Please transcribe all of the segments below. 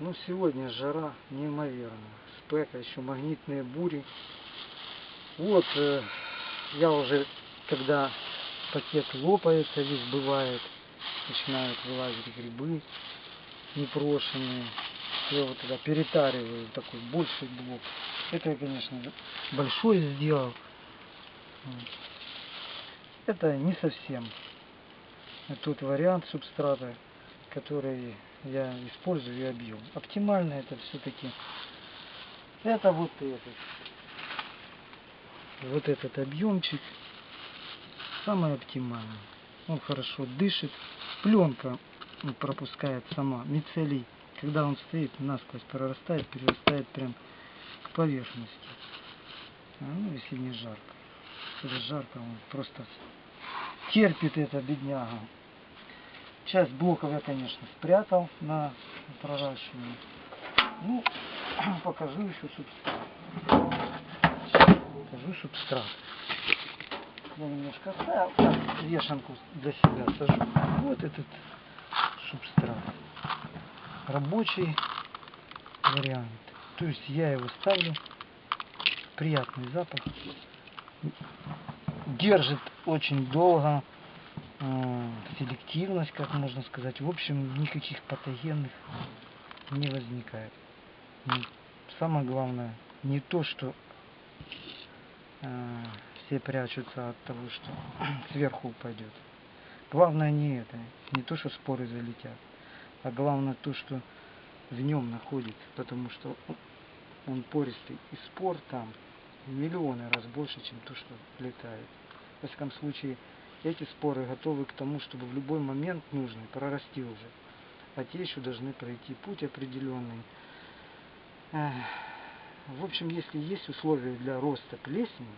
Ну, сегодня жара неимоверная. Спека, еще магнитные бури. Вот, э, я уже, когда пакет лопается, весь бывает, начинают вылазить грибы непрошенные. Я вот тогда перетариваю такой большой блок. Это я, конечно, большой сделал. Это не совсем тот вариант субстрата, который я использую объем. Оптимально это все-таки это вот этот. Вот этот объемчик самый оптимальный. Он хорошо дышит. Пленка пропускает сама. Мицелий, когда он стоит, насквозь прорастает, перерастает прям к поверхности. А, ну, если не жарко. Если жарко, он просто терпит это бедняга. Часть блоков я, конечно, спрятал на проращивание. Ну, покажу еще субстрат. Покажу субстрат. Я немножко оставил, так, вешанку для себя сажу. Вот этот субстрат. Рабочий вариант. То есть я его ставлю. Приятный запах. Держит очень долго селективность, как можно сказать. В общем, никаких патогенных не возникает. Самое главное, не то, что э, все прячутся от того, что сверху упадет. Главное не это, не то, что споры залетят, а главное то, что в нем находится, потому что он пористый, и спор там миллионы раз больше, чем то, что летает. В всяком случае, эти споры готовы к тому, чтобы в любой момент нужный прорасти уже. А те еще должны пройти путь определенный. В общем, если есть условия для роста плесени,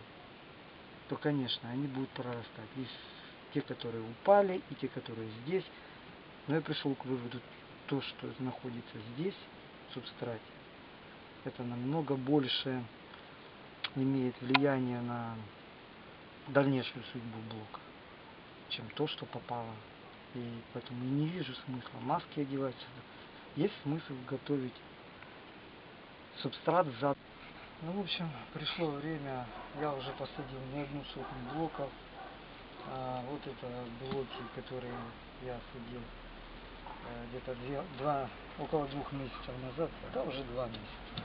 то, конечно, они будут прорастать. Есть те, которые упали, и те, которые здесь. Но я пришел к выводу, то, что находится здесь, в субстрате, это намного больше имеет влияние на дальнейшую судьбу блока чем то, что попало. И поэтому не вижу смысла маски одевать. Есть смысл готовить субстрат зад. Ну, в общем, пришло время, я уже посадил не одну сотню блоков. А вот это блоки, которые я садил э, где-то два, около двух месяцев назад, да уже два месяца.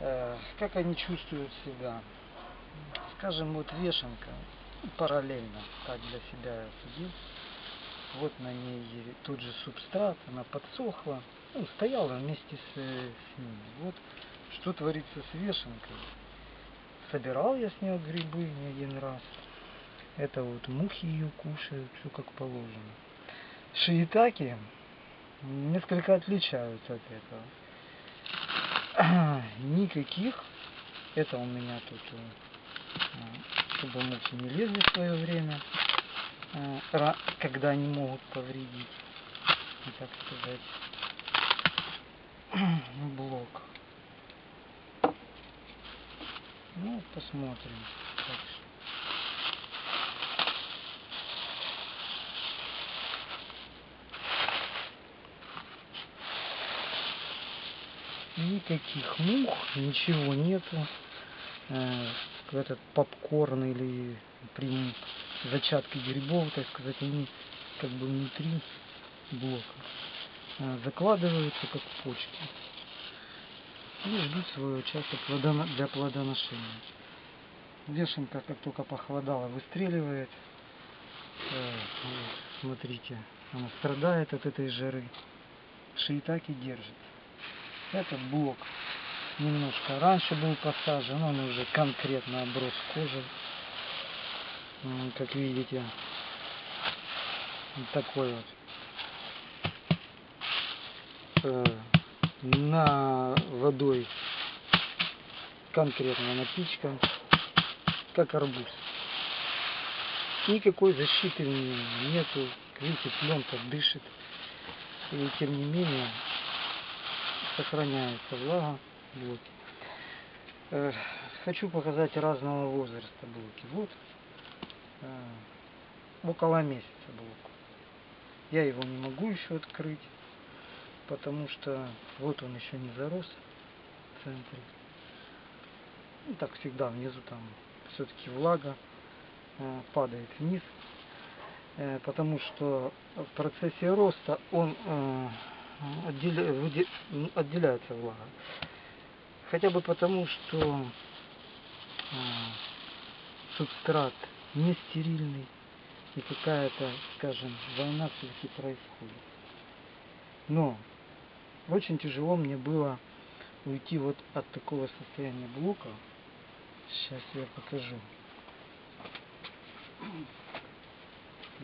Э, как они чувствуют себя? Скажем, вот вешенка, параллельно так для себя я сидел. Вот на ней тот же субстрат, она подсохла, ну, стояла вместе с, с ними. Вот что творится с вешенкой. Собирал я с нее грибы не один раз. Это вот мухи ее кушают, все как положено. Шиитаки несколько отличаются от этого. Никаких. Это у меня тут э, чтобы мухи не лезли в свое время, э, когда они могут повредить, так сказать, блок. Ну, посмотрим. Никаких мух, ничего нету. Э, этот попкорн или при зачатке грибов, так сказать, они как бы внутри блока а, закладываются как почки и ждут своего часа для плодоношения. Вешенка, как только похолодала, выстреливает. Э, смотрите, она страдает от этой жары. Шиитаки держит. Этот блок немножко раньше был посажен, он уже конкретно оброс кожей. Как видите, вот такой вот. Э, на водой конкретно напичкан, как арбуз. Никакой защиты нету, видите, пленка дышит. И тем не менее сохраняется влага блоки. Э, хочу показать разного возраста блоки. Вот э, около месяца блок. Я его не могу еще открыть. потому что вот он еще не зарос в центре. Ну, так всегда внизу там все-таки влага э, падает вниз, потому что в процессе роста он отделяется влага. Хотя бы потому, что э, субстрат не стерильный и какая-то, скажем, война все-таки происходит. Но очень тяжело мне было уйти вот от такого состояния блока. Сейчас я покажу.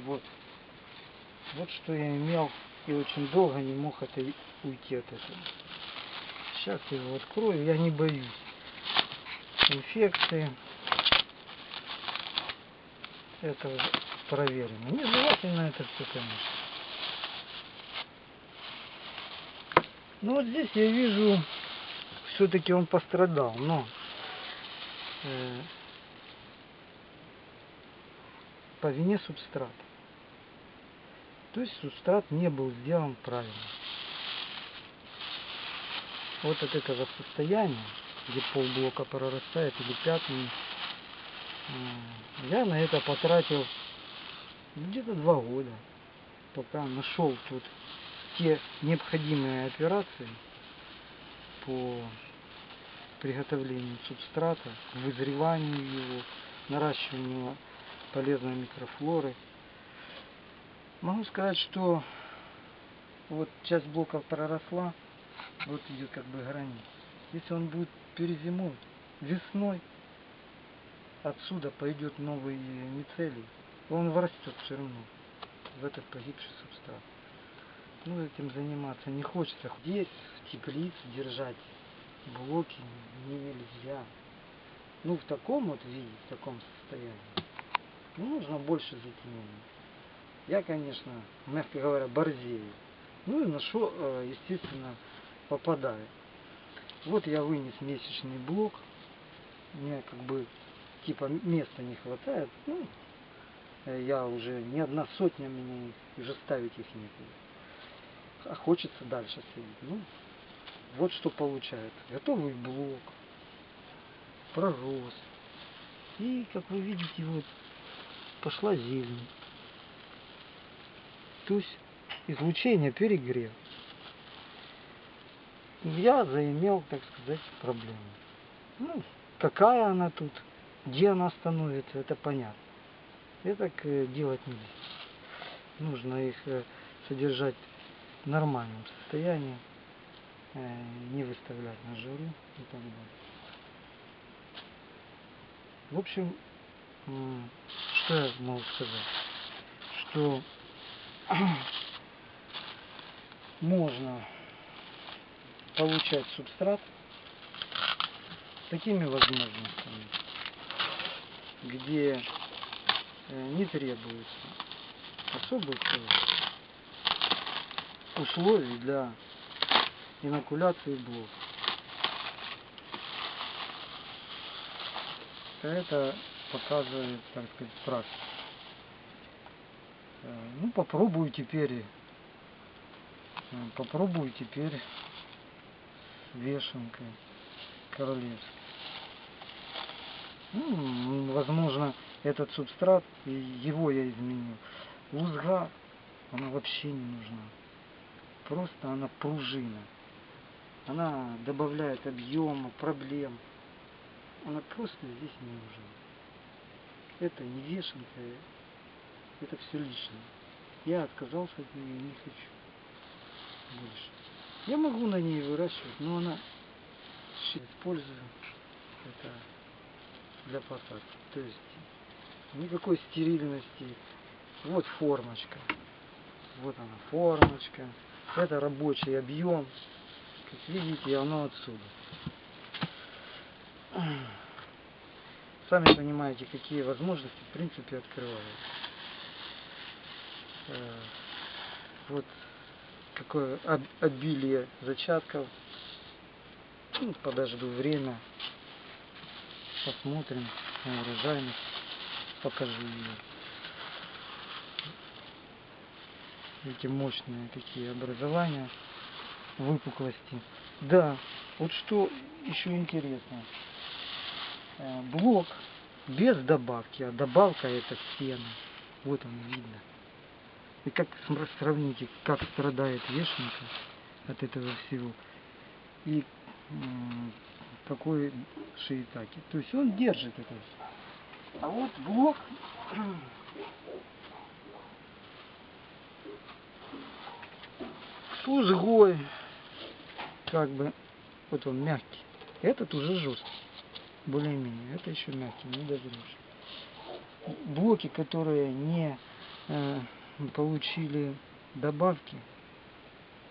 Вот. Вот что я имел и очень долго не мог это уйти от этого. Сейчас я его открою, я не боюсь инфекции. Это уже проверено. Нежелательно это все, конечно. Ну вот здесь я вижу, все-таки он пострадал, но э, по вине субстрата. То есть субстрат не был сделан правильно. Вот от этого состояния, где полблока прорастает или пятный, э, я на это потратил где-то два года, пока нашел тут те необходимые операции по приготовлению субстрата, вызреванию его, наращиванию полезной микрофлоры. Могу сказать, что вот часть блока проросла, вот идет как бы граница. Если он будет перезимовать, весной отсюда пойдет новый мицелий, он вырастет все равно в этот погибший субстрат. Ну, этим заниматься не хочется. Здесь, в теплице, держать блоки нельзя. Ну, в таком вот виде, в таком состоянии. Ну, нужно больше затемнения. Я, конечно, мягко говоря, борзею. Ну и на что, э, естественно, попадаю. Вот я вынес месячный блок. Мне как бы типа места не хватает. Ну, я уже не одна сотня их, уже ставить их некуда. А хочется дальше сидеть. Ну, вот что получается. Готовый блок, пророс. И, как вы видите, вот пошла зелень. То есть излучение перегрев. Я заимел, так сказать, проблему. Ну, какая она тут, где она становится, это понятно. Это так э, делать нельзя. Нужно их э, содержать в нормальном состоянии, э, не выставлять на жару и так далее. В общем, что я могу сказать? Что можно получать субстрат такими возможностями, где э, не требуется особых э, условий для инокуляции блок. Это показывает, так сказать, практика. Э, Ну, попробую теперь, попробую теперь вешенкой королевской. Ну, возможно, этот субстрат, его я изменил. Лузга, она вообще не нужна. Просто она пружина. Она добавляет объема, проблем. Она просто здесь не нужна. Это не вешенка, это все лишнее. Я отказался от нее и не хочу больше. Я могу на ней выращивать, но она использую это для посадки. То есть никакой стерильности. Вот формочка. Вот она формочка. Это рабочий объем. Как видите, оно отсюда. Сами понимаете, какие возможности в принципе открывают. Э, Вот какое об- обилие зачатков. Ну, подожду время. Посмотрим на урожайность. Покажу ее. Эти мощные такие образования. выпуклости. Да, вот что еще интересно. Э, Блок без добавки, а добавка это стена. Вот он видно. И как сравните, как страдает вешенка от этого всего. И какой шиитаки. То есть он держит это все. А вот блок с как бы, вот он мягкий. Этот уже жесткий, более-менее. Это еще мягкий, не дозревший. Блоки, которые не э, получили добавки,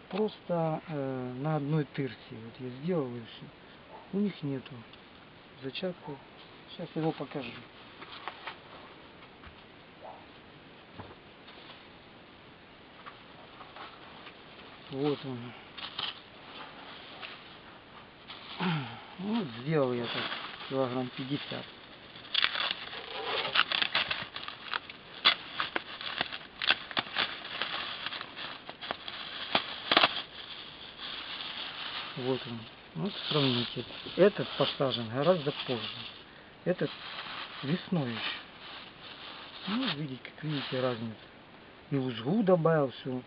просто э, на одной тырсе. Вот я сделал и все. У них нету зачатков. Сейчас его покажу. Вот он. Вот сделал я так килограмм 50. Он. Вот сравните. Этот посажен гораздо позже. Этот весной еще. Ну, видите, как видите разницу. И узгу добавил все.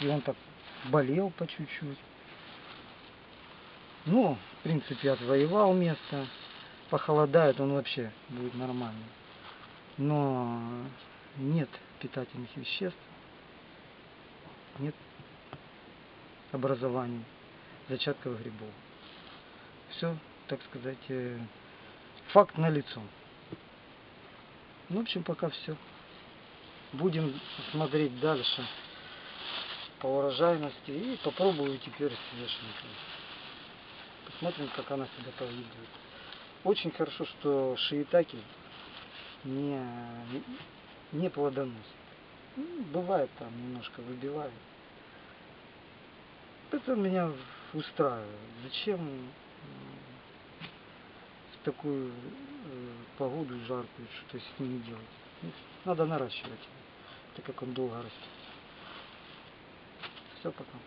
И он так болел по чуть-чуть. Ну, в принципе, отвоевал место. Похолодает, он вообще будет нормальный. Но нет питательных веществ, нет образований зачатковых грибов. Все, так сказать, э, факт на лицо. В общем, пока все. Будем смотреть дальше по урожайности и попробую теперь с. Посмотрим, как она себя поведет. Очень хорошо, что шиитаки не, не плодоносит. Ну, бывает там немножко выбивает. Это меня устраивает. Зачем в такую э, погоду жаркую что-то с ними делать? Ну, Надо наращивать, так как он долго растет. Все, пока.